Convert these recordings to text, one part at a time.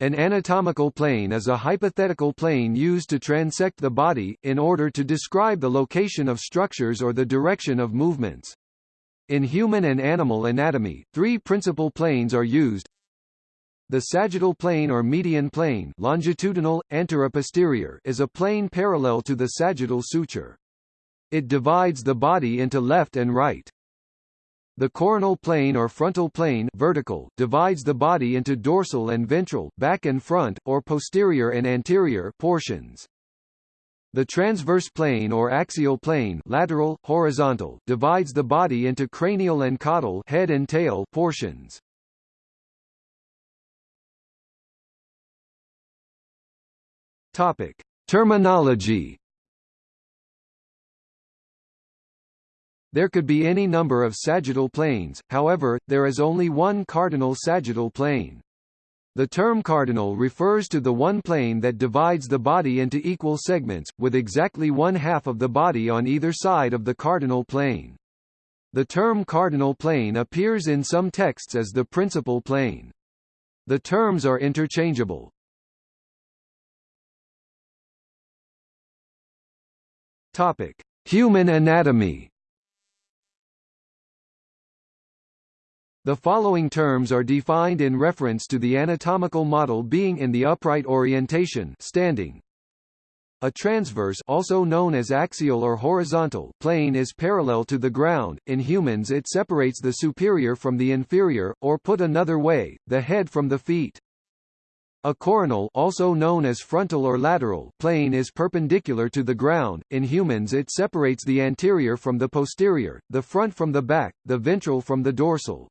An anatomical plane is a hypothetical plane used to transect the body, in order to describe the location of structures or the direction of movements. In human and animal anatomy, three principal planes are used. The sagittal plane or median plane longitudinal, anteroposterior is a plane parallel to the sagittal suture. It divides the body into left and right. The coronal plane or frontal plane vertical divides the body into dorsal and ventral back and front, or posterior and anterior portions. The transverse plane or axial plane lateral, horizontal divides the body into cranial and caudal head and tail portions. Topic: Terminology There could be any number of sagittal planes, however, there is only one cardinal sagittal plane. The term cardinal refers to the one plane that divides the body into equal segments, with exactly one half of the body on either side of the cardinal plane. The term cardinal plane appears in some texts as the principal plane. The terms are interchangeable. Topic: Human anatomy. The following terms are defined in reference to the anatomical model being in the upright orientation standing. A transverse also known as axial or horizontal plane is parallel to the ground. In humans it separates the superior from the inferior, or put another way, the head from the feet. A coronal also known as frontal or lateral plane is perpendicular to the ground. In humans it separates the anterior from the posterior, the front from the back, the ventral from the dorsal.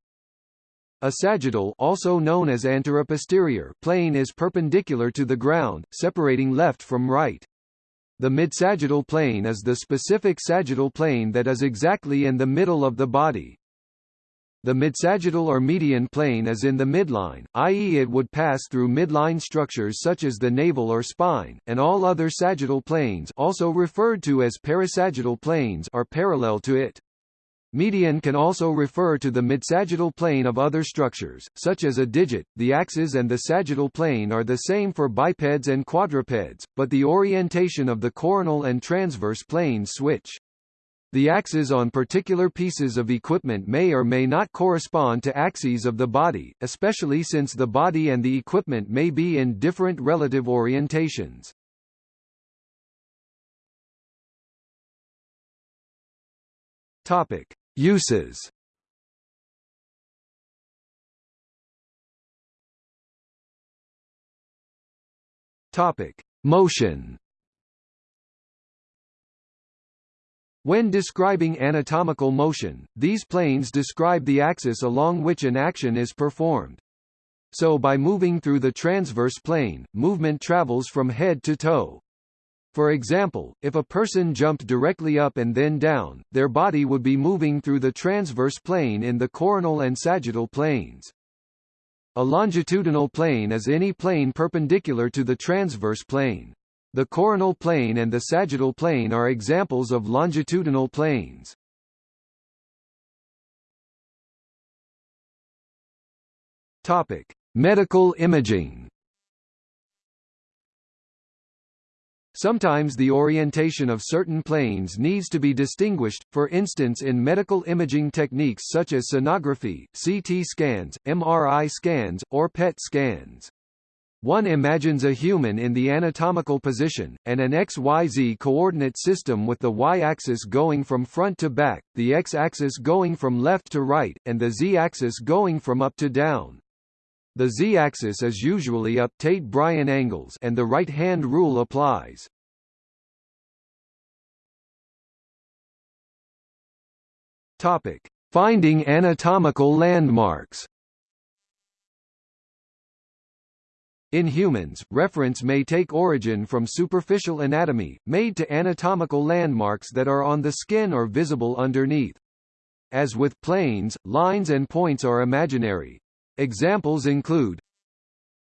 A sagittal also known as anteroposterior plane is perpendicular to the ground, separating left from right. The midsagittal plane is the specific sagittal plane that is exactly in the middle of the body. The midsagittal or median plane is in the midline, i.e. it would pass through midline structures such as the navel or spine, and all other sagittal planes also referred to as parasagittal planes are parallel to it. Median can also refer to the midsagittal plane of other structures, such as a digit. The axis and the sagittal plane are the same for bipeds and quadrupeds, but the orientation of the coronal and transverse planes switch. The axes on particular pieces of equipment may or may not correspond to axes of the body, especially since the body and the equipment may be in different relative orientations. Topic: Uses. Topic: Motion. When describing anatomical motion, these planes describe the axis along which an action is performed. So by moving through the transverse plane, movement travels from head to toe. For example, if a person jumped directly up and then down, their body would be moving through the transverse plane in the coronal and sagittal planes. A longitudinal plane is any plane perpendicular to the transverse plane. The coronal plane and the sagittal plane are examples of longitudinal planes. Topic: Medical imaging. Sometimes the orientation of certain planes needs to be distinguished, for instance in medical imaging techniques such as sonography, CT scans, MRI scans, or PET scans. One imagines a human in the anatomical position, and an XYZ coordinate system with the y-axis going from front to back, the x-axis going from left to right, and the z-axis going from up to down. The z-axis is usually up Tait-Bryan angles and the right-hand rule applies. Topic: Finding anatomical landmarks. In humans, reference may take origin from superficial anatomy, made to anatomical landmarks that are on the skin or visible underneath. As with planes, lines and points are imaginary, Examples include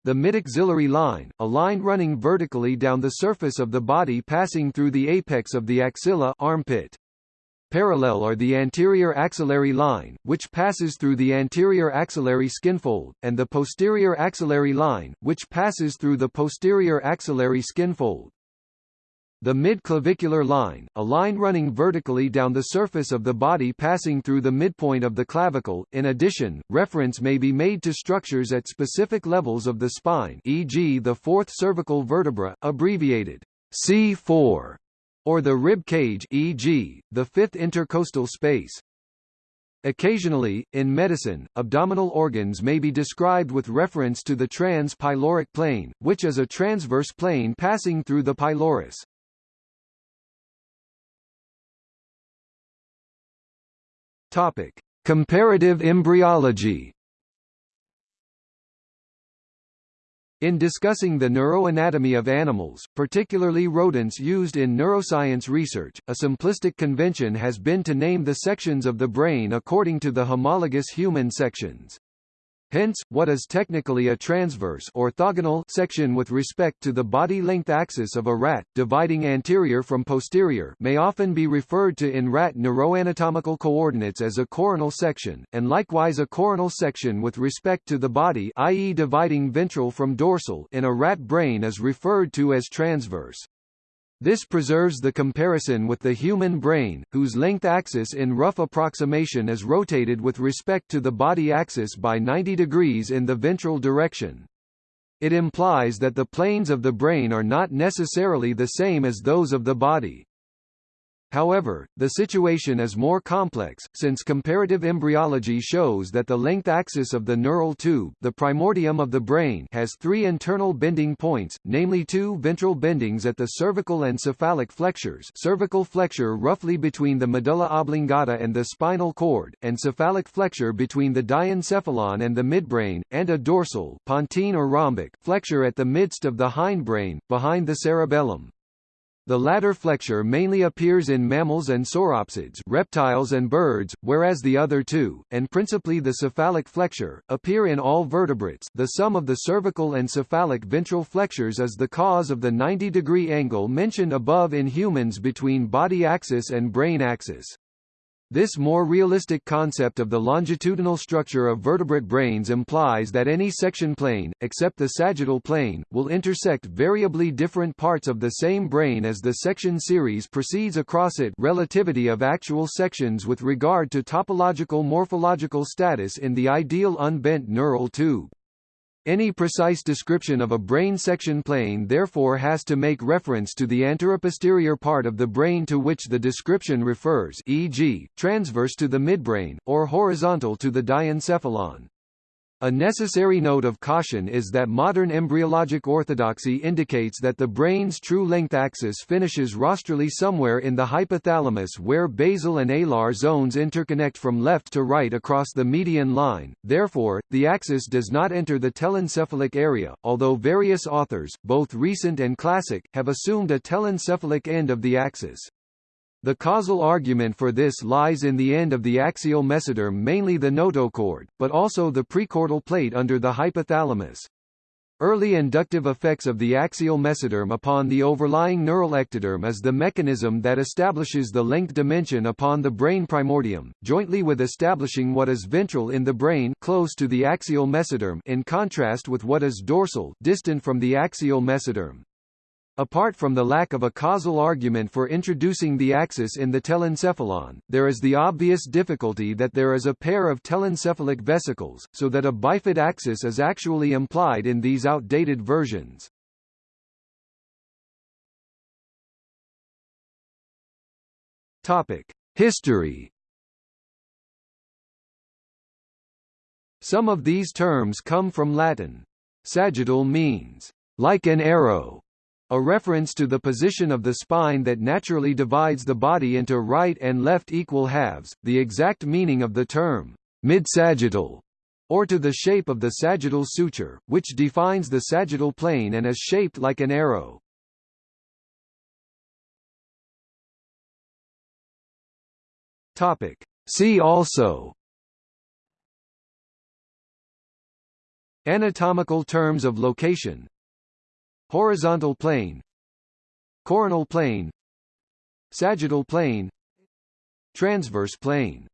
the midaxillary line, a line running vertically down the surface of the body passing through the apex of the axilla armpit. Parallel are the anterior axillary line, which passes through the anterior axillary skinfold, and the posterior axillary line, which passes through the posterior axillary skinfold. The mid-clavicular line, a line running vertically down the surface of the body passing through the midpoint of the clavicle. In addition, reference may be made to structures at specific levels of the spine e.g. the fourth cervical vertebra, abbreviated C4, or the rib cage e.g., the fifth intercostal space. Occasionally, in medicine, abdominal organs may be described with reference to the trans-pyloric plane, which is a transverse plane passing through the pylorus. Topic: Comparative embryology. In discussing the neuroanatomy of animals, particularly rodents used in neuroscience research, a simplistic convention has been to name the sections of the brain according to the homologous human sections. Hence, what is technically a transverse orthogonal section with respect to the body length axis of a rat, dividing anterior from posterior may often be referred to in rat neuroanatomical coordinates as a coronal section, and likewise a coronal section with respect to the body i.e. dividing ventral from dorsal in a rat brain is referred to as transverse. This preserves the comparison with the human brain, whose length axis in rough approximation is rotated with respect to the body axis by 90 degrees in the ventral direction. It implies that the planes of the brain are not necessarily the same as those of the body. However, the situation is more complex, since comparative embryology shows that the length axis of the neural tube the primordium of the brain has three internal bending points, namely two ventral bendings at the cervical and cephalic flexures cervical flexure roughly between the medulla oblongata and the spinal cord, and cephalic flexure between the diencephalon and the midbrain, and a dorsal pontine or rhombic flexure at the midst of the hindbrain, behind the cerebellum. The latter flexure mainly appears in mammals and sauropsids reptiles and birds, whereas the other two, and principally the cephalic flexure, appear in all vertebrates the sum of the cervical and cephalic ventral flexures is the cause of the 90-degree angle mentioned above in humans between body axis and brain axis. This more realistic concept of the longitudinal structure of vertebrate brains implies that any section plane, except the sagittal plane, will intersect variably different parts of the same brain as the section series proceeds across it relativity of actual sections with regard to topological morphological status in the ideal unbent neural tube. Any precise description of a brain section plane therefore has to make reference to the anteroposterior part of the brain to which the description refers e.g., transverse to the midbrain, or horizontal to the diencephalon. A necessary note of caution is that modern embryologic orthodoxy indicates that the brain's true length axis finishes rostrally somewhere in the hypothalamus where basal and alar zones interconnect from left to right across the median line, therefore, the axis does not enter the telencephalic area, although various authors, both recent and classic, have assumed a telencephalic end of the axis. The causal argument for this lies in the end of the axial mesoderm mainly the notochord, but also the prechordal plate under the hypothalamus. Early inductive effects of the axial mesoderm upon the overlying neural ectoderm is the mechanism that establishes the length dimension upon the brain primordium, jointly with establishing what is ventral in the brain close to the axial mesoderm in contrast with what is dorsal distant from the axial mesoderm. Apart from the lack of a causal argument for introducing the axis in the telencephalon, there is the obvious difficulty that there is a pair of telencephalic vesicles, so that a bifid axis is actually implied in these outdated versions. Topic: History. Some of these terms come from Latin. Sagittal means like an arrow, a reference to the position of the spine that naturally divides the body into right and left equal halves, the exact meaning of the term, mid-sagittal, or to the shape of the sagittal suture, which defines the sagittal plane and is shaped like an arrow. Topic. See also Anatomical terms of location Horizontal plane Coronal plane Sagittal plane transverse plane